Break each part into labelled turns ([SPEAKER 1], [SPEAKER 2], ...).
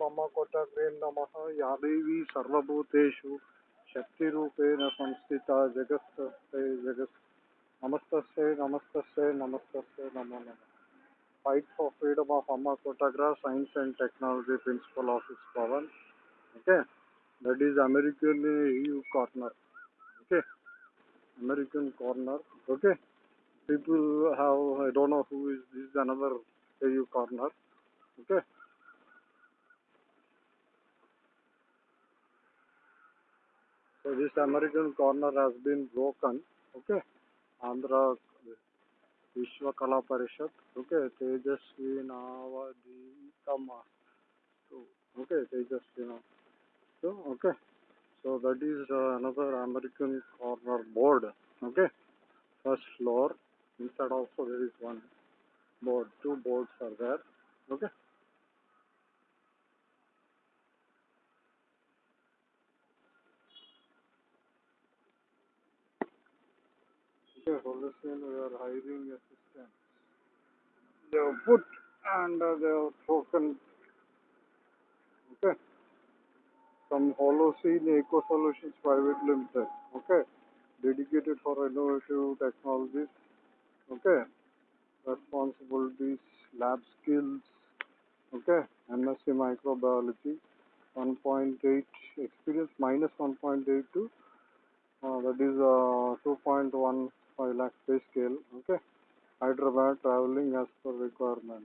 [SPEAKER 1] मम कोटग्रे नम। यादेवी सर्वूतेषु शक्ति संस्थिता जगस्त जगत्। नमस्त नमस्त नमस्त नमो नम। फाइट फॉर फ्रीडम ऑफ़ अम्मा कोटाग्रा science and technology principal office Pavan okay that is American you corner okay American corner okay people have I don't know who is this another you corner okay Okay. So this American corner has been broken. Okay. Andhra Vishwa Kala Parishad. Okay. Tejasvi Navaditama. So, okay. Tejasvi. So, okay. So that is uh, another American corner board. Okay. First floor. Inside also there is one board. Two boards are there. Okay. Okay, Holocene, we are hiring assistants. They have put and uh, they have broken. Okay. From Holocene Eco Solutions Private Limited. Okay. Dedicated for innovative technologies. Okay. Responsibilities, lab skills. Okay. MSc Microbiology. 1.8 experience minus 1.8 to uh, that is uh, 2.15 lakh pay scale. Okay. Hyderabad traveling as per requirement.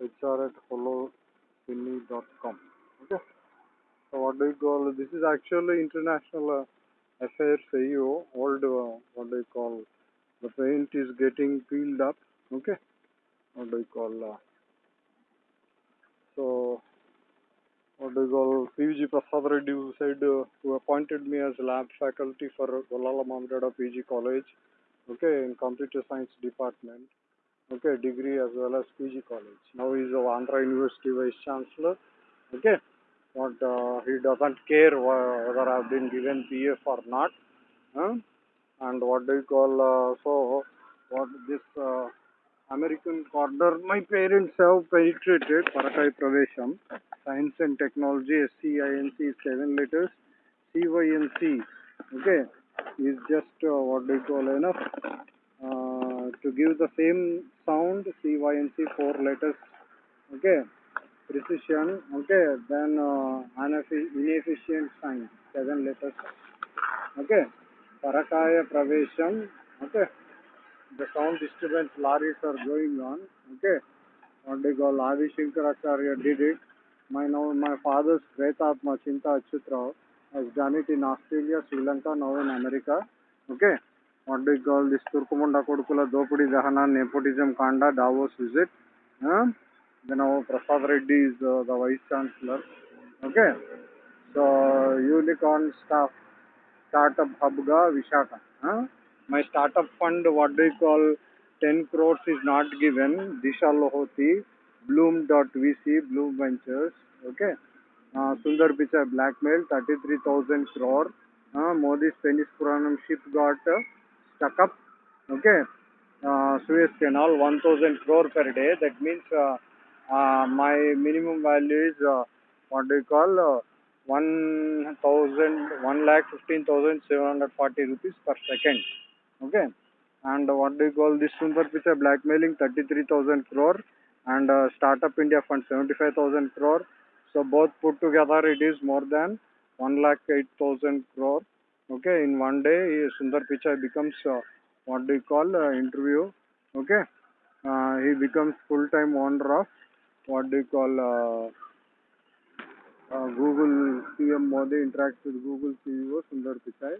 [SPEAKER 1] HR at holocine.com. Okay. So what do you call this is actually international uh, affairs AU old uh, what do you call the paint is getting peeled up. Okay. What do you call uh, so what do you call PVG Prasad Reddy who said uh, who appointed me as lab faculty for Golala Mamdada PG College, okay, in computer science department, okay, degree as well as PG college. Now he's of Andhra University Vice Chancellor, okay. but uh, he doesn't care whether I've been given PF or not, huh? and what do you call uh, so what this uh, American corner my parents have penetrated Parakai Pravesham science and technology SCINC is seven letters CYNC okay is just uh, what do you call enough uh, to give the same sound CYNC four letters okay? Precision okay? Then uh, inefficient sign seven letters okay? Parakaya Pravesham okay? The sound disturbance lorries are going on okay? What they call Adi Shankaracharya did it. My now my father's Pretatma Chinta Achutrao has done it in Australia Sri Lanka now in America okay what they call this Turkumunda Kodukula Dopudi Dahana nepotism Kanda Davos visit huh? then our Prasad Reddy is uh, the vice chancellor okay so unicorn staff startup hub ga Vishaka. Huh? My startup fund, what do you call, 10 crores is not given. Disha Lohoti, Bloom.vc, Bloom Ventures. Okay. Sundar Pichai blackmail, 33,000 crore. Modi's Penis Puranam ship got stuck up. Okay. Suez Canal, 1,000 crore per day. That means my minimum value is, uh, what do you call, uh, 1000 1 lakh 15740 rupees per second okay and what do you call this Sundar Pichai blackmailing 33000 crore and uh, startup india fund 75000 crore so both put together it is more than 1 lakh 8000 crore okay in one day Sundar Pichai becomes uh, what do you call uh, interview okay uh, he becomes full time owner of what do you call uh, uh, Google PM Modi interacts with Google CEO Sundar Pichai.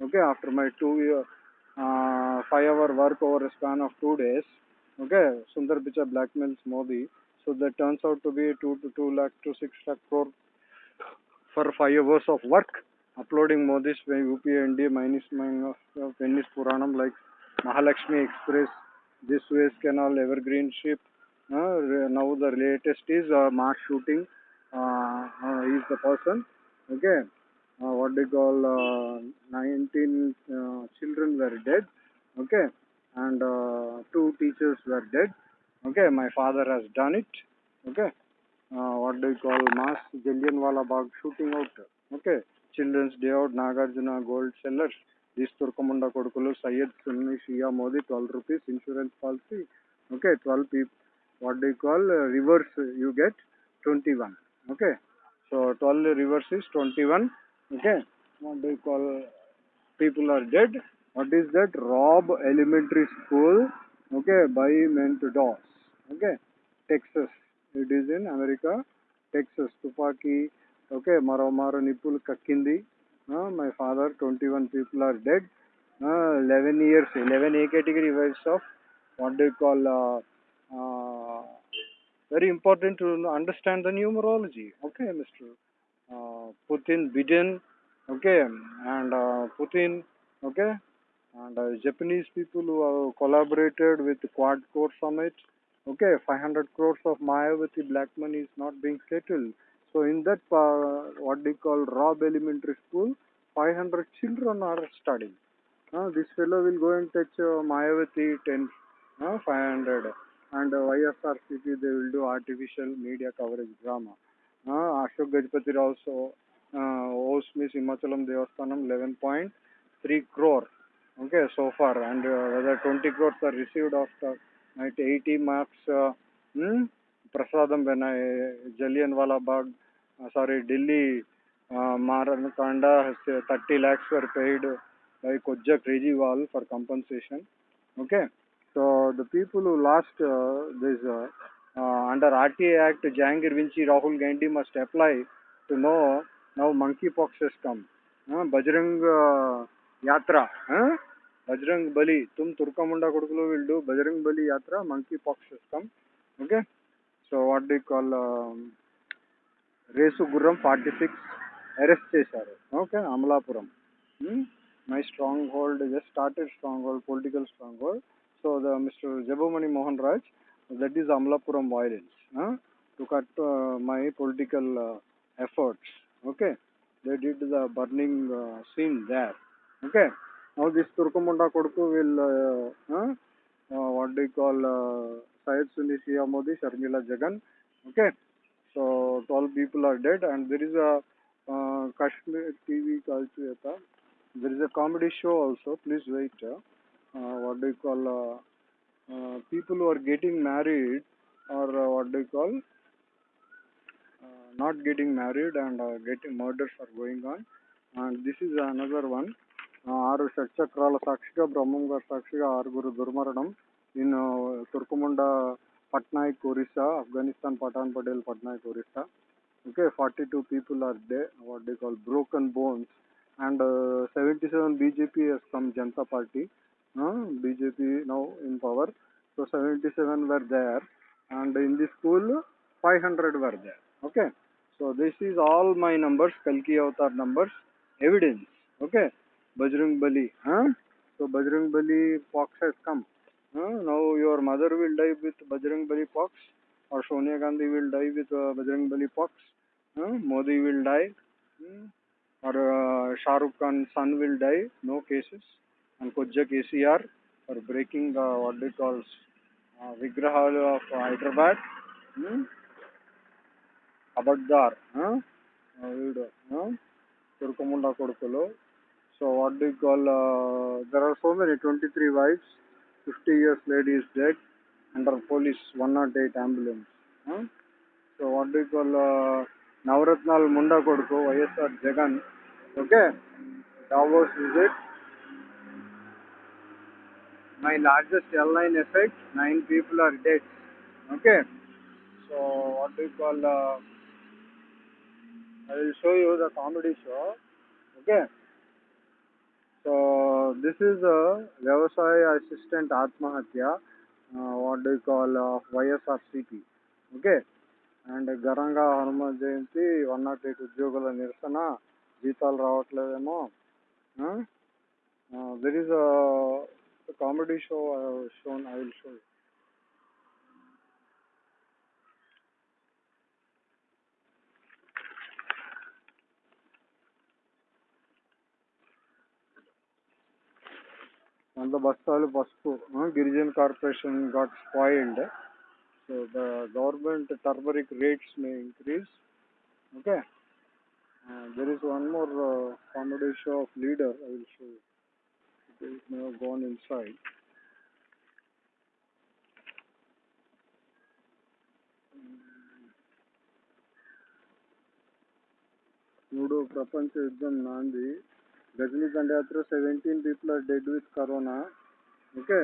[SPEAKER 1] Okay, after my two year, uh, five hour work over a span of two days, okay, Sundar Pichai blackmails Modi. So that turns out to be two to two lakh to six lakh crore for five hours of work, uploading Modi's UPI NDA minus minus uh, Venice Puranam like Mahalakshmi Express, this Suez Canal, Evergreen Ship. Uh, now the latest is uh, mass shooting. Uh, uh, is the person. Okay. Uh, what they call uh, 19 uh, children were dead. Okay. And uh, two teachers were dead. Okay. My father has done it. Okay. uh, what do you call mass Jallianwala Bagh shooting out. Okay, Children's Day out, Nagarjuna Gold Sellers. This Turkamunda Kodukulu, Syed Sunni Shia Modi, 12 rupees insurance policy. Okay, 12 people. What do you call uh, reverse? You get 21. Okay, so 12 reverse is 21. Okay, what do you call? People are dead. What is that? Robb Elementary School. Okay, by Mentos. Okay, Texas. It is in America. Texas. Tupaki. Okay, Maramara Nipul Kakindi. Uh, my father, 21 people are dead. Uh, 11 years, 11 A category wives of what you call? Uh, uh, very important to understand the numerology. Okay, Mr. Uh, Putin, Biden, okay, and uh, Putin, okay, and uh, Japanese people who have collaborated with Quad Core Summit, okay, 500 crores of Mayavati black money is not being settled. So in that, uh, what they call Robb Elementary School, 500 children are studying. Uh, this fellow will go and touch uh, Mayavati 10, uh, 500 and uh, YSRCP they will do artificial media coverage drama. Uh, Ashok Gajpati also uh, Osmi Himachalam Devasthanam 11.3 crore. Okay, so far and uh, whether 20 crores are received after eight eighty marks Prasad बना है Jallianwala Bagh sorry Delhi मारन Kanda thirty lakhs for paid like Ujh crazy wall for compensation okay so the people who lost this under RTA T act Jahangir Vinci Rahul Gandhi must apply to know now monkey pox come Bajrang यात्रा? बजरंग बली, तुम तुर्कमुंडा कुड़को वीलू बजरंग बली यात्रा, monkey pox system okay so what the call रेसुगुर्रम forty six अरेस्टार okay Amalapur my strong hall just started strong hall pole strong hall so the mister जबोमणि Mohan Raj that is Amalapur violence to cut my political efforts okay they did the burning scene there okay Now this Turkomunda Kodku will, uh, uh, uh, what do you call, uh, Syed Sunisiya Modi, Sharmila Jagan. Okay. So 12 people are dead and there is a uh, Kashmir TV culture. Uh, there is a comedy show also. Please wait. Uh, uh, what do you call, uh, uh, people who are getting married or uh, what do you call, uh, not getting married and uh, getting murders are going on and this is another one ఆరు షట్చక్రాల సాక్షిగా బ్రహ్మం గారు సాక్షిగా ఆరుగురు దుర్మరణం in తుర్కుముండ Patnaik Orissa Afghanistan Pathan Patel Patnaik Orissa okay 42 people are dead what they call broken bones and uh, 77 bjp has come janta party uh, bjp now in power so 77 were there and in the school 500 were there okay so this is all my numbers kalki avatar numbers evidence okay come huh? now your mother will die with bajrang bali fox or Sonia Gandhi will die with uh, Bajrang Bali pox. Uh, Modi will die. Hmm. Or uh, Shah Rukh Khan's son will die. No cases. And Kojja KCR for breaking the what they call uh, Vigraha of Hyderabad. Hmm. Abadar. Huh? Uh, వీడు, huh? So what do you call? Uh, there are so many. 23 wives. 50 years lady is dead. under police 108 ambulance. Huh? So what do you call uh, Navratnal Munda Koduko, YSR Jagan. Okay, Davos visit. My largest airline effect, nine people are dead. Okay, so what do you call? Uh, I will show you the comedy show. Okay. So this is వ్యవసాయ assistant ఆత్మహత్య what do call of YSR CP okay and ఘనంగా Hanuman Jayanti one not eight ఉద్యోగుల నిరసన జీతాలు రావట్లేదేమో. This is comedy show shown I will show వంద బస్తాలు పసుపు గిరిజన్ corporation got spoiled So the government turmeric rates may increase. Okay. Uh, there is one more uh, comedy show of leader. I will show you. It is now gone inside. మూడో ప్రపంచ యుద్ధం నాంది గజనీ దండయాత్ర seventeen people are dead with corona okay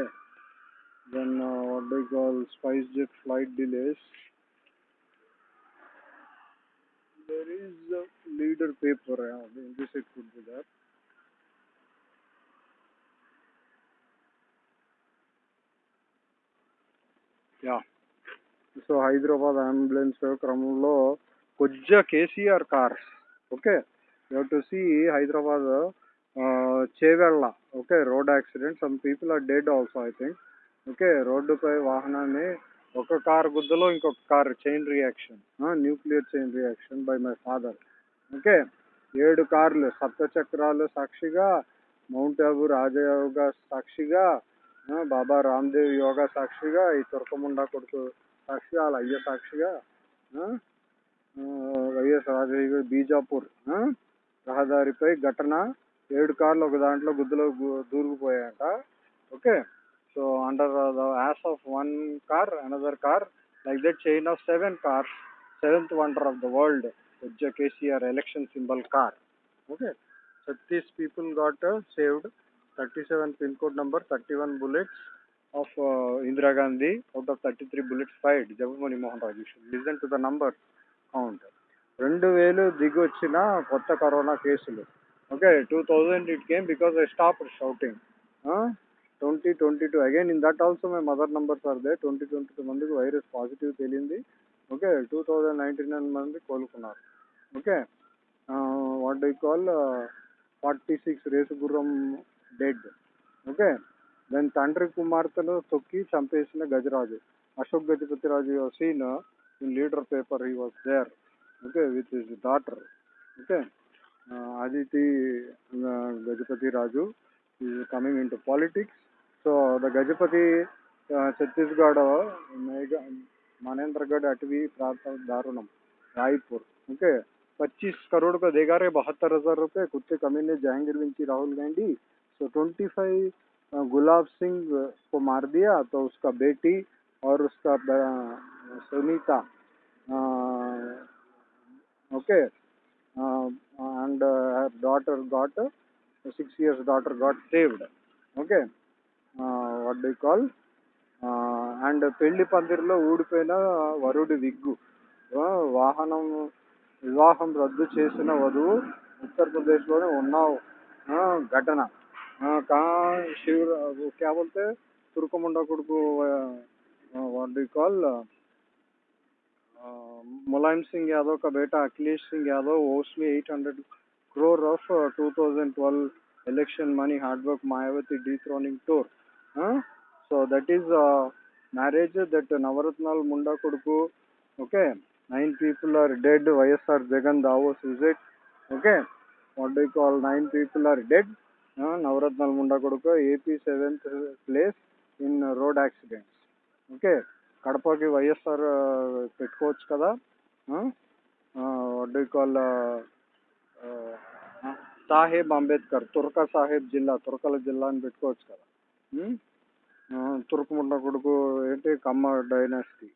[SPEAKER 1] then what day call spice jet flight delays there is a leader paper yeah, in this it could be there yeah so Hyderabad ambulance క్రమంలో కొజ్జ KCR cars okay You to see Hyderabad Chevella okay? Road accident some people are dead also I think. Okay? రోడ్డుపై వాహనాన్ని ఒక car గుద్దలో ఇంకొక car chain reaction nuclear chain reaction by my father okay? ఏడు కార్లు సప్తచక్రాలు సాక్షిగా మౌంట్ ఆబు రాజయోగ సాక్షిగా బాబా రామ్దేవ్ యోగా సాక్షిగా ఈ తురకముండా కొడుకు సాక్షిగా వాళ్ళ అయ్య సాక్షిగా వైఎస్ రాజయోగ బీజాపూర్ రహదారిపై ఘటన. ఏడు కార్లు ఒక దాంట్లో గుద్దులో దూరుకుపోయాయట. Okay? So under the as of one car another car like that chain of seven cars seventh wonder of the world ఉజ్జ KCR election symbol car okay thirties people got saved thirty seven pin code number thirty one bullets of Indira Gandhi out of thirty three bullets fried Jaganmohan Mohan Raju listen to the number count రెండు వేలు దిగి వచ్చిన కొత్త corona కేసులు. Okay two thousand it came because I stop shouting twenty twenty two again in that also my mother numbers are they twenty twenty two మందికి virus positive తేలింది. Okay two thousand ninety nine మంది కోలుకున్నారు. Okay what they call forty six Race Gurram dead okay దాని తండ్రి కుమార్తెను తొక్కి చంపేసిన Gajaraju. Ashok Gajapati Raju seen in leader paper he was there okay, with his daughter. Okay, uh, Aditi uh, Gajapati Raju is coming into politics. So the Gajapati uh, Chhattisgarh, Manendragarh Atavi प्रांत दारुणम Raipur okay 25 crore का देगा रहे बहत्तर हज़ार रुपये कुत्ते कमीने जहांगीर विंची राहुल गांधी सो 25 गुलाब सिंह को मार दिया तो उसका बेटी और उसका Sunita okay uh, and uh, her daughter got uh, six years daughter got saved okay uh, what do you call uh, and పెళ్ళి పందిరిలో ఊడిపోయిన వరుడి విగ్గు వాహనం వివాహం రద్దు చేసిన వధువు ఉత్తరప్రదేశ్లోనే ఉన్నావు ఘటన శివ క్యా బోల్తే తుర్కముండ కొడుకు what do call Mulayam Singh Yadav का बेटा Akhilesh Singh Yadav owes me 800 crore of uh, 2012 election money hard work Mayawati dethroning tour huh? so that is uh, marriage that Navaratnal Munda Koduku okay nine people are dead YSR Jagan Davos visit okay what do you call nine people are dead uh, Navaratnal Munda Koduku AP seventh place in uh, road accidents okay కడపకి YSR పెట్టుకోవచ్చు కదా do call Saheb Ambedkar తుర్క సాహెబ్ జిల్లా తుర్కల జిల్లా అని పెట్టుకోవచ్చు కదా తుర్కముండ కొడుకు ఏంటి కమ్మ డైనాసిటీ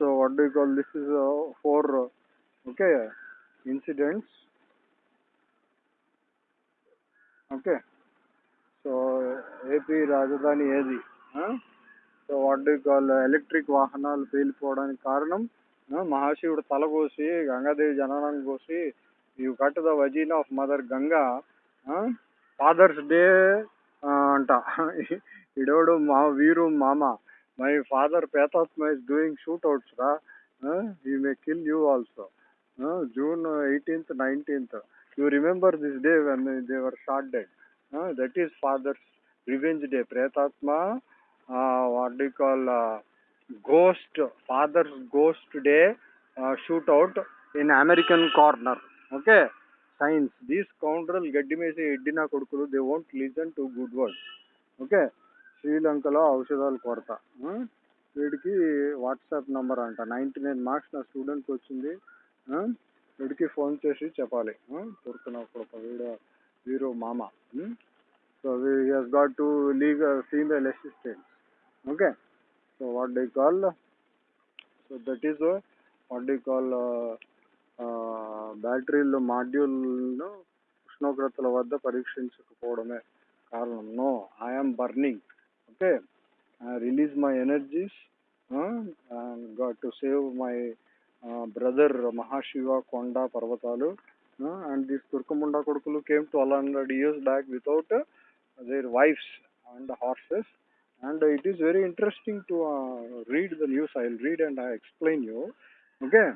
[SPEAKER 1] సో వడ్డీ call this is four okay incidents okay so AP రాజధాని ఏది so what do call electric వాహనాలు పేలిపోవడానికి కారణం మహాశివుడు తల కోసి గంగాదేవి జననం కోసి you cut the వజీన్ of mother Ganga father's day అంట. ఇడోడు మా వీరు మామ. మై ఫాదర్ పేతాత్మ ఇస్ డూయింగ్ షూట్ అవుట్స్ రా. You may kill you also June eighteenth nineteenth you remember this day when they were shot dead that is father's revenge day ప్రేతాత్మ what do call ghost father's ghost day shoot out in American corner okay science these counter గడ్డి మేసి ఎడ్డిన కొడుకులు they won't listen to good words okay శ్రీలంకలో ఔషధాల కొరత. Hmm? వీడికి WhatsApp number అంట. Ninety nine marks నా స్టూడెంట్కి వచ్చింది. Hmm? వీడికి ఫోన్ చేసి చెప్పాలి. దొరికిన ఒక వీడియో వీరు మామ. So we has got to legal female assistant okay so what they call so that is what they call బ్యాటరీలు మాడ్యూల్ను ఉష్ణోగ్రతల వద్ద పరీక్షించకపోవడమే కారణం. No I'm burning okay release my energies got to save my brother Mahashiva కొండ పర్వతాలు and these తుర్కముండా కొడుకులు came twelve hundred years back without their wives and horses and it is very interesting to uh, read the news. I'll read and I explain you. Okay,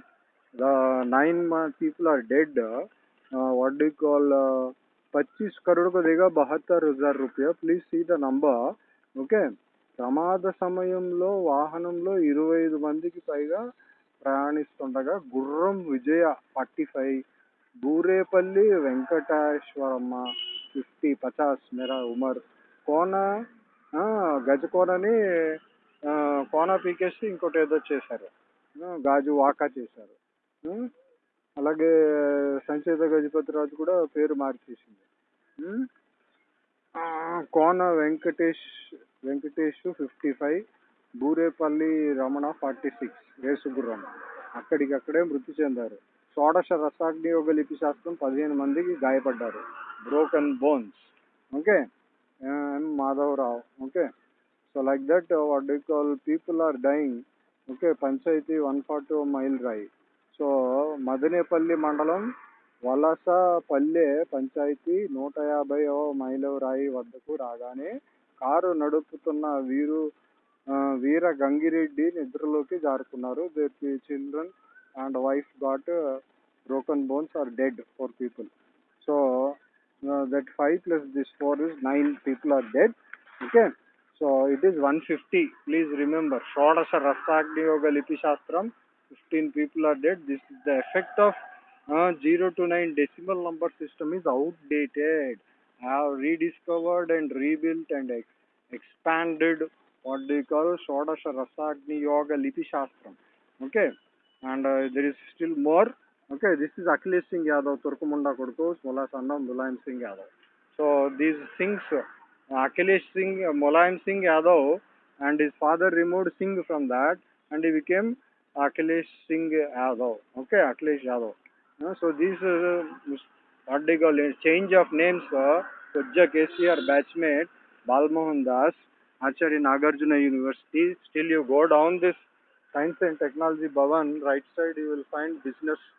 [SPEAKER 1] the nine uh, people are dead. Uh, what do you call? पच्चीस करोड़ को देगा बहत्तर हजार रुपया please see the number okay ప్రమాద సమయంలో వాహనంలో ఇరవై ఐదు మందికి పైగా ప్రయాణిస్తుండగా Gurram Vijaya forty five Burepalli Venkateswaramma fifty పచాస్ మేరా ఉమర్ కోన ఆ, గజకోనని కోన పీకేసి ఇంకోటి ఏదో చేశారు. ఆ, గాజు వాకా చేశారు. అలాగే సంచేత గజపతిరాజు' కూడా పేరు మార్చేసింది. ఆ, Kona Venkatesh Venkatesh fifty five Burepalli Ramana forty six Race Gurram అక్కడికక్కడే మృతి చెందారు. షోడశ రసాగ్నియోగ లిపి శాస్త్రం పదిహేను మందికి గాయపడ్డారు. Broken bones okay? And Madhav Rao. Okay. So like that, uh, what do you call people are dying. Okay, Panchayati 140 mile సో మదనేపల్లి మండలం వలసపల్లె పంచాయతీ నూట యాభై మైలు రాయి వద్దకు రాగానే కారు నడుపుతున్న వీరు వీర గంగిరెడ్డి నిద్రలోకి జారుకున్నారు their children and wife got broken bones are dead four people so uh, that 5 plus this 4 is 9 people are dead okay? So it is 150 please remember shodasha rasagni yoga lipi shastram 15 people are dead. This is the effect of uh, 0 to 9 decimal number system is outdated. I have rediscovered and rebuilt and ex- expanded what do you call shodasha rasagni yoga lipi shastram okay? And uh, there is still more okay this is Akhilesh Singh Yadav Turkamunda को Mulayam अंदम Mulayam Singh Yadav so these Singhs Akhilesh Singh Mulayam Singh Yadav and his father remove Singh from that and he became Akhilesh Singh Yadav okay Akhilesh Yadav so these particle change of names Uzza KCR batchmate Balmohan Das Acharya Nagarjuna university still you go down this science and technology Bhavan right side you will find business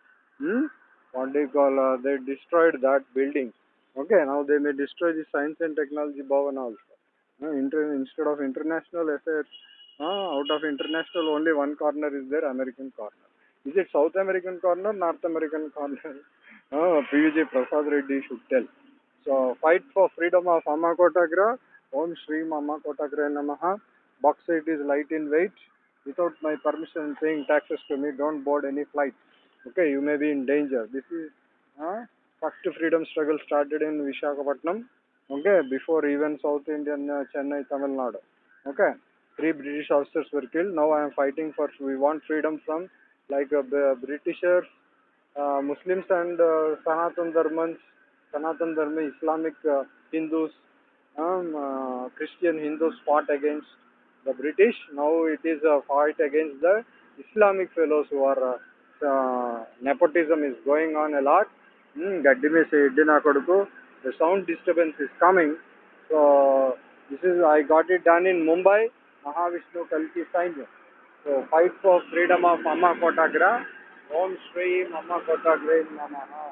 [SPEAKER 1] hmm? what you call uh, they destroyed that building. Okay now they may destroy the science and technology bhavan also. Uh, instead of international affairs uh, out of international only one corner is there american corner. Is it south american corner north american corner? Uh, pvj prasad reddy should tell. So fight for freedom of amma kotagra om shri namaha. Bauxite is light in weight. Without my permission paying taxes to me. Don't board any flight okay you may be in danger. This is uh, first freedom struggle started in visakhapatnam okay before even south indian uh, chennai tamil nadu okay. Three british officers were killed. Now i am fighting for we want freedom from like uh, britishers uh, muslims and uh, sanatan dharmans sanatan dharma islamic uh, hindus um, uh, christian hindus fought against the british. Now it is a fight against the islamic fellows who are uh, uh, nepotism is going on a lot. Hmm, గడ్డి మీద ఎడ్డి నా కొడుకు the sound disturbance is coming. So this is I got it done in Mumbai, Mahavishnu Kalki Sainya. So fight for freedom of Amma Kotagra. Om Shri Amma Kotagra Namaha.